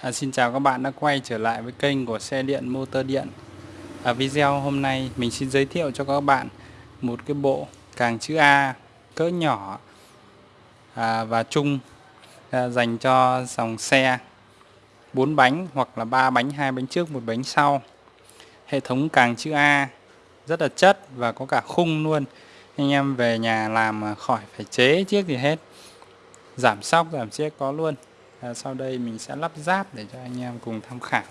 À, xin chào các bạn đã quay trở lại với kênh của xe điện motor điện. Ở video hôm nay mình xin giới thiệu cho các bạn một cái bộ càng chữ A cỡ nhỏ à, và chung à, dành cho dòng xe 4 bánh hoặc là 3 bánh hai bánh trước một bánh sau. Hệ thống càng chữ A rất là chất và có cả khung luôn. Anh em về nhà làm khỏi phải chế chiếc gì hết. Giảm sóc giảm chiếc có luôn à, sau đây mình sẽ lắp ráp để cho anh em cùng tham khảo.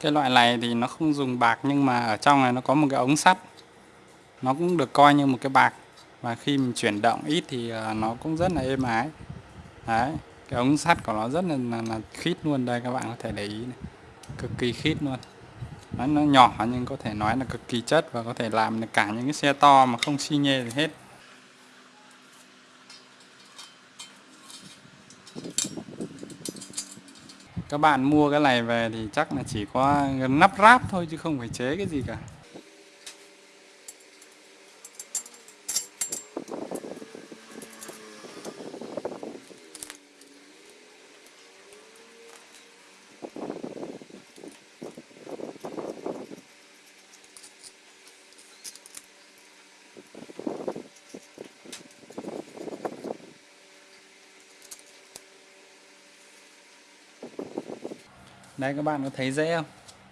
Cái loại này thì nó không dùng bạc nhưng mà ở trong này nó có một cái ống sắt. Nó cũng được coi như một cái bạc. Và khi mình chuyển động ít thì ờ, nó cũng rất là êm ái. Đấy cái ống sắt của nó rất là, là, là khít luôn. Đây các bạn có thể để ý này. cực kỳ khít luôn nó, nó nhỏ nhưng có thể nói là cực kỳ chất và có thể làm được cả những cái xe to mà không xi nhê gì hết. Các bạn mua cái này về thì chắc là chỉ có nắp ráp thôi chứ không phải chế cái gì cả. Đây các bạn có thấy dễ không?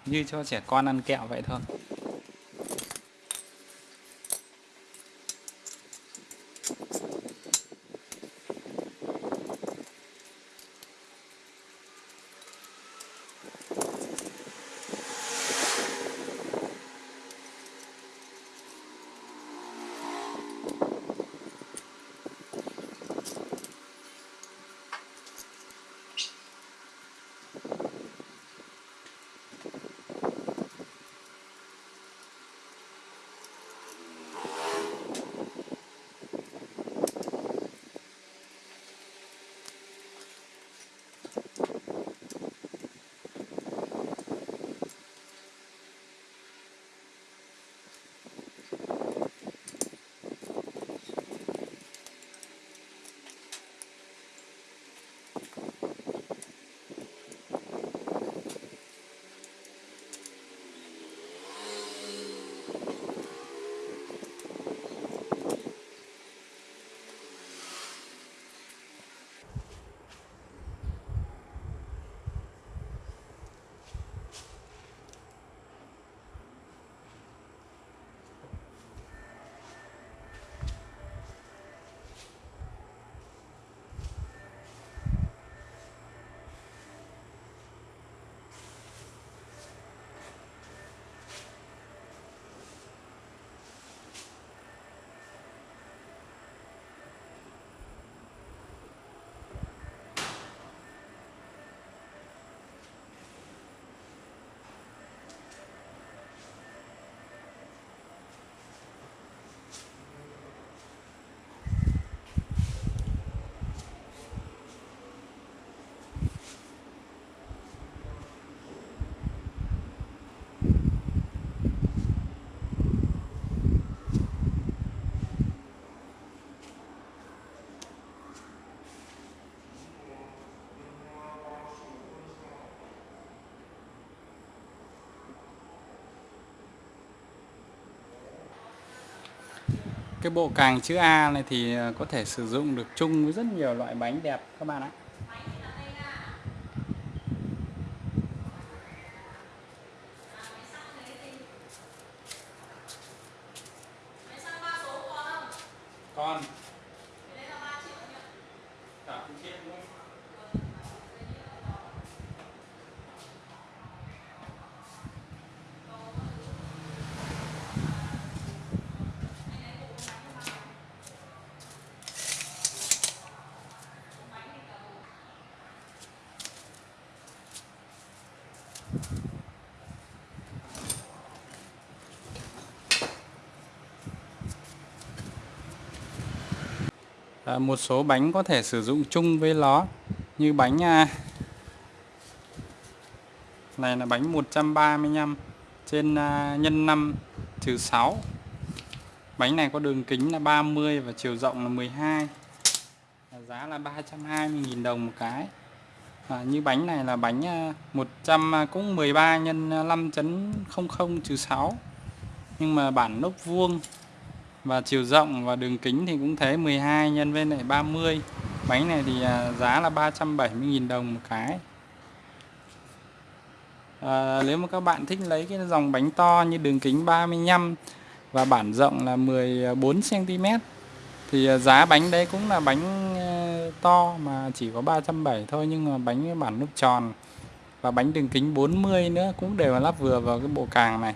Như cho trẻ con ăn kẹo vậy thôi. Cái bộ càng chữ A này thì ờ, có thể sử dụng được chung với rất nhiều loại bánh đẹp, các bạn ạ con à, một số bánh có thể sử dụng chung với nó như bánh à, này là bánh 135 trên à, nhân 5 trừ 6 bánh này có đường kính là 30 và chiều rộng là 12 giá là 320.000 đồng một cái à, như bánh này là bánh ờ, 100 ờ, cũng 13 nhân 5.00 trừ 6 nhưng mà bản lốp vuông và chiều rộng và đường kính thì cũng thế 12 nhân với lại 30 bánh này thì giá là 370.000 đồng một cái. À, nếu mà các bạn thích lấy cái dòng bánh to như đường kính 35 và bản rộng là 14 cm thì giá bánh đấy cũng là bánh to mà chỉ có 370 thôi nhưng mà bánh bản nút tròn và bánh đường kính 40 nữa cũng đều là lắp vừa vào cái bộ càng này.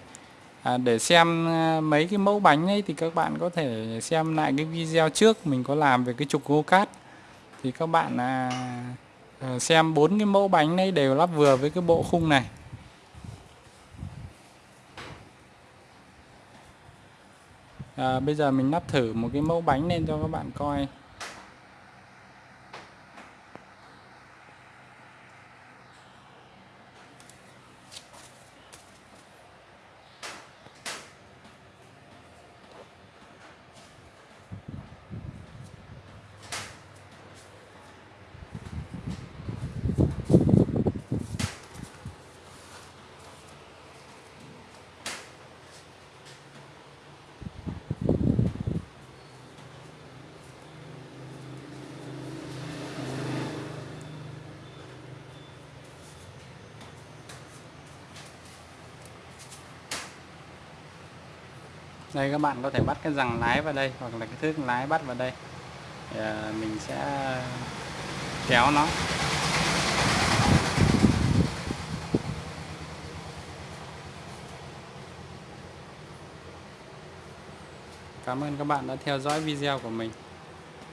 À, để xem à, mấy cái mẫu bánh ấy thì các bạn có thể xem lại cái video trước mình có làm về cái trục gô cát. Thì các bạn à, à xem bốn cái mẫu bánh này đều lắp vừa với cái bộ khung này. À, bây giờ mình lắp thử một cái mẫu bánh lên cho các bạn coi. Đây, các bạn có thể bắt cái rằng lái vào đây, hoặc là cái thước lái bắt vào đây. Thì à, mình sẽ kéo nó. Cảm ơn các bạn đã theo dõi video của mình.